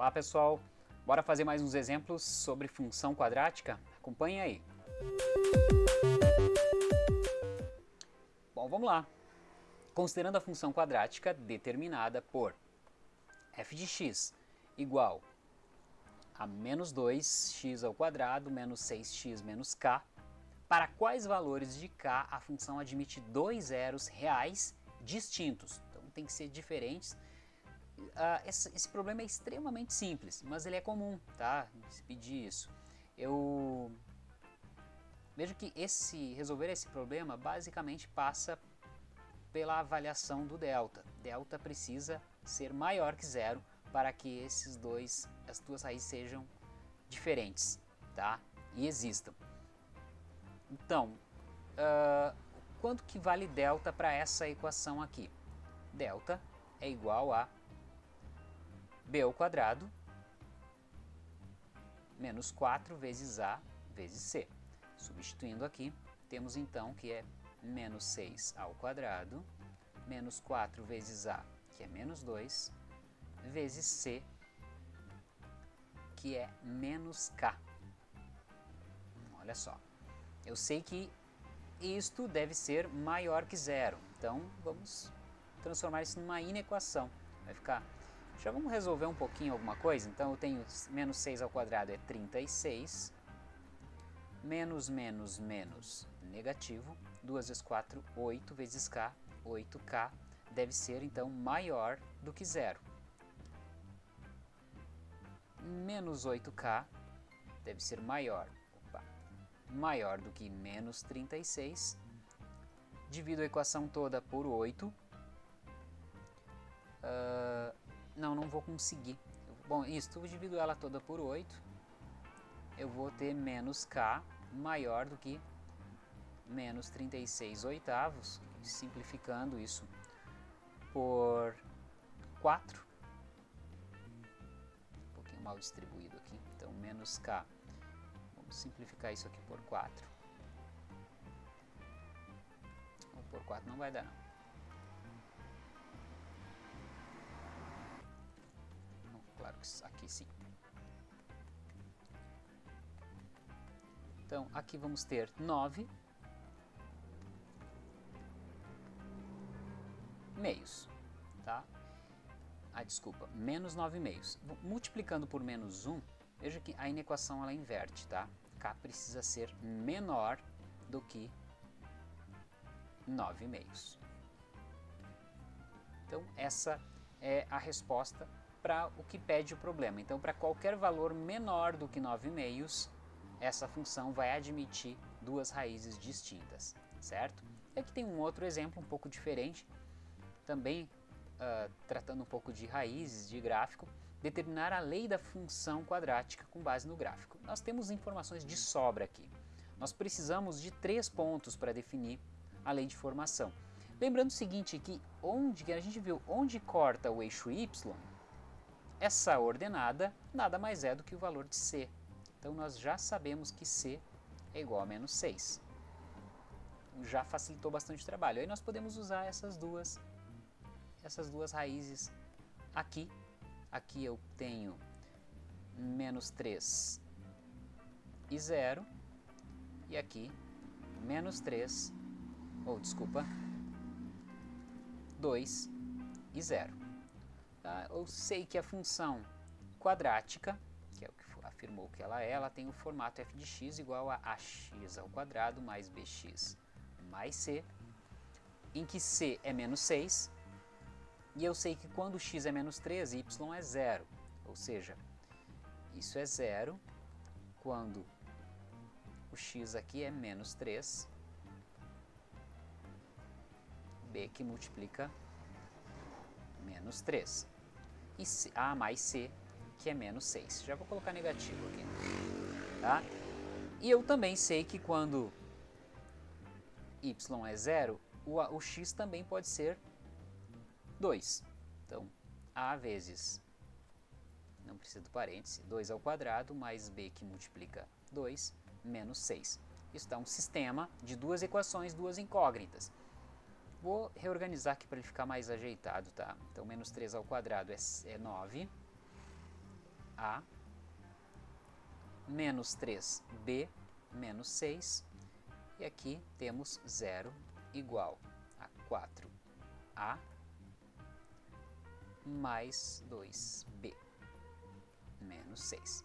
Olá pessoal, bora fazer mais uns exemplos sobre função quadrática? Acompanhe aí. Bom, vamos lá. Considerando a função quadrática determinada por f de x igual a menos 2x ao quadrado menos 6x menos k, para quais valores de k a função admite dois zeros reais distintos. Então tem que ser diferentes uh, esse, esse, problema é extremamente simples, mas ele é comum, tá? Se pedir isso. Eu vejo que esse resolver esse problema basicamente passa pela avaliação do delta. Delta precisa ser maior que zero para que esses dois, as duas raízes sejam diferentes, tá? E existam. Então, uh, quanto que vale delta para essa equação aqui? Delta é igual a b ao quadrado menos 4 vezes a vezes c. Substituindo aqui, temos então que é menos 6 ao quadrado, menos 4 vezes a, que é menos 2, vezes c, que é menos k. Olha só, eu sei que isto deve ser maior que zero, então vamos transformar isso numa inequação. Vai ficar já vamos resolver um pouquinho alguma coisa? Então eu tenho menos 6 ao quadrado é 36, menos menos menos negativo, 2 vezes 4, 8 vezes k, 8k, deve ser então maior do que zero. Menos 8k deve ser maior, opa, maior do que menos 36, divido a equação toda por 8, uh, não, não vou conseguir. Bom, isso, eu divido ela toda por 8. Eu vou ter menos K maior do que menos 36 oitavos, simplificando isso por 4. Um pouquinho mal distribuído aqui. Então, menos K. Vamos simplificar isso aqui por 4. por 4 não vai dar não. Claro que aqui sim. Então, aqui vamos ter 9 meios, tá? Ah, desculpa, menos 9 meios. Multiplicando por menos 1, veja que a inequação ela inverte, tá? K precisa ser menor do que 9 meios. Então, essa é a resposta para o que pede o problema. Então, para qualquer valor menor do que 9 meios, essa função vai admitir duas raízes distintas, certo? E aqui tem um outro exemplo um pouco diferente, também uh, tratando um pouco de raízes, de gráfico, determinar a lei da função quadrática com base no gráfico. Nós temos informações de sobra aqui. Nós precisamos de três pontos para definir a lei de formação. Lembrando o seguinte, que onde a gente viu onde corta o eixo y, essa ordenada nada mais é do que o valor de C. Então nós já sabemos que C é igual a menos 6. Já facilitou bastante o trabalho. Aí nós podemos usar essas duas, essas duas raízes aqui. Aqui eu tenho menos 3 e 0. E aqui menos 3, ou desculpa, 2 e 0. Tá? Eu sei que a função quadrática, que é o que afirmou que ela é, ela tem o formato f de x igual a ax ao quadrado mais bx mais c, em que c é menos 6, e eu sei que quando x é menos 3, y é zero, ou seja, isso é zero quando o x aqui é menos 3, b que multiplica menos 3. E A mais C, que é menos 6. Já vou colocar negativo aqui. Tá? E eu também sei que quando y é zero, o, o x também pode ser 2. Então, A vezes, não precisa do parêntese, 2 ao quadrado mais b que multiplica 2 menos 6. Isso dá um sistema de duas equações, duas incógnitas. Vou reorganizar aqui para ele ficar mais ajeitado, tá? Então, menos 3 ao quadrado é, é 9. A menos 3b menos 6 e aqui temos 0 igual a 4a mais 2b menos 6.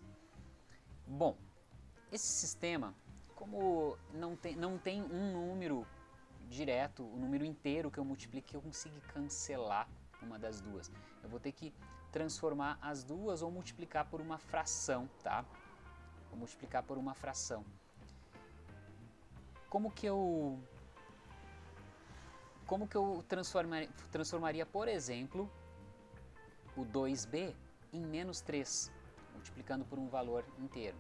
Bom, esse sistema, como não tem, não tem um número direto, o número inteiro que eu multiplique, eu consigo cancelar uma das duas. Eu vou ter que transformar as duas ou multiplicar por uma fração, tá? Vou multiplicar por uma fração. Como que eu como que eu transformaria, transformaria, por exemplo, o 2b em menos 3, multiplicando por um valor inteiro?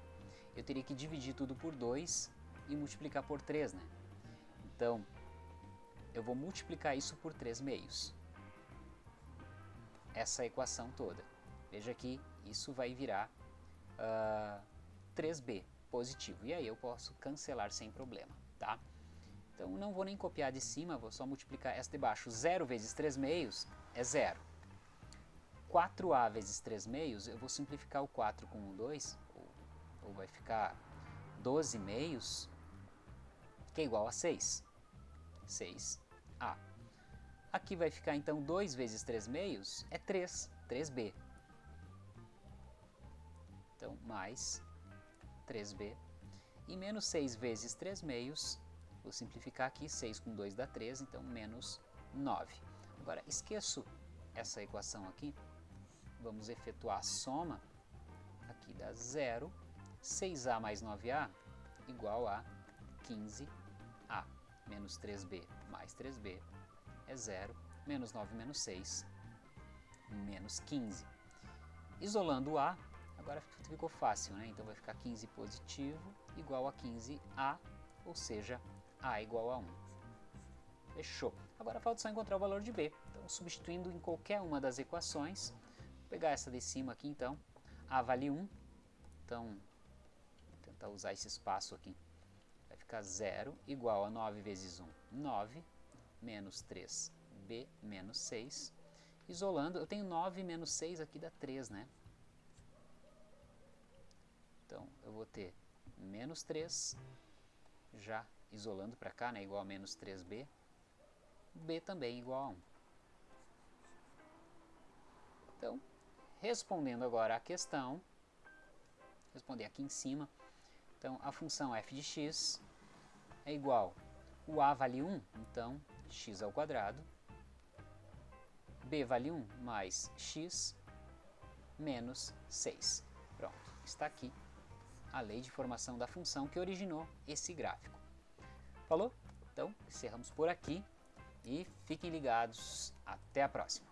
Eu teria que dividir tudo por 2 e multiplicar por 3, né? Então, eu vou multiplicar isso por 3 meios. Essa equação toda. Veja que isso vai virar uh, 3b positivo. E aí eu posso cancelar sem problema, tá? Então não vou nem copiar de cima, vou só multiplicar essa de baixo. 0 vezes 3 meios é 0. 4a vezes 3 meios, eu vou simplificar o 4 com o 2, ou, ou vai ficar 12 meios, que é igual a 6. 6a. Aqui vai ficar então 2 vezes 3 meios, é 3, 3b. Então, mais 3b. E menos 6 vezes 3 meios, vou simplificar aqui, 6 com 2 dá 3, então menos 9. Agora, esqueço essa equação aqui, vamos efetuar a soma, aqui dá 0, 6a mais 9a igual a 15a, menos 3b mais 3b é 0, menos 9 menos 6, menos 15. Isolando a, Agora ficou fácil, né? Então vai ficar 15 positivo igual a 15A, ou seja, A igual a 1. Fechou. Agora falta só encontrar o valor de B. Então, substituindo em qualquer uma das equações, vou pegar essa de cima aqui então, A vale 1, então, vou tentar usar esse espaço aqui. Vai ficar 0 igual a 9 vezes 1, 9, menos 3B menos 6. Isolando, eu tenho 9 menos 6 aqui dá 3, né? Então, eu vou ter menos 3, já isolando para cá, né, igual a menos 3b, b também igual a 1. Então, respondendo agora a questão, responder aqui em cima, então a função f de x é igual, o a vale 1, então x ao quadrado, b vale 1 mais x menos 6. Pronto, está aqui a lei de formação da função que originou esse gráfico. Falou? Então, encerramos por aqui e fiquem ligados. Até a próxima!